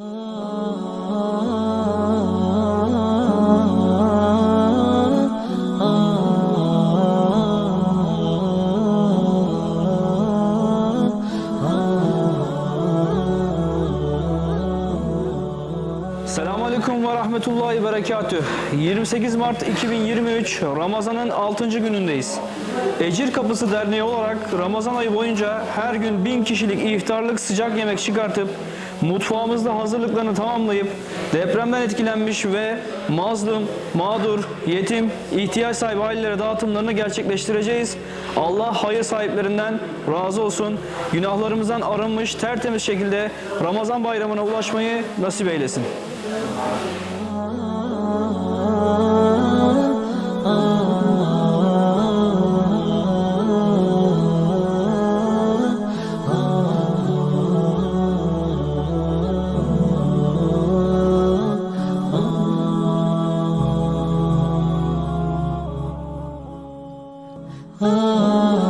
Oh. Selamünaleyküm ve rahmetullahi berekatüh. 28 Mart 2023 Ramazan'ın 6. günündeyiz. Ecir Kapısı Derneği olarak Ramazan ayı boyunca her gün 1000 kişilik iftarlık sıcak yemek çıkartıp mutfağımızda hazırlıklarını tamamlayıp depremden etkilenmiş ve mazlum, mağdur, yetim, ihtiyaç sahibi ailelere dağıtımlarını gerçekleştireceğiz. Allah hayır sahiplerinden razı olsun. Günahlarımızdan arınmış tertemiz şekilde Ramazan bayramına ulaşmayı nasip eylesin. oh.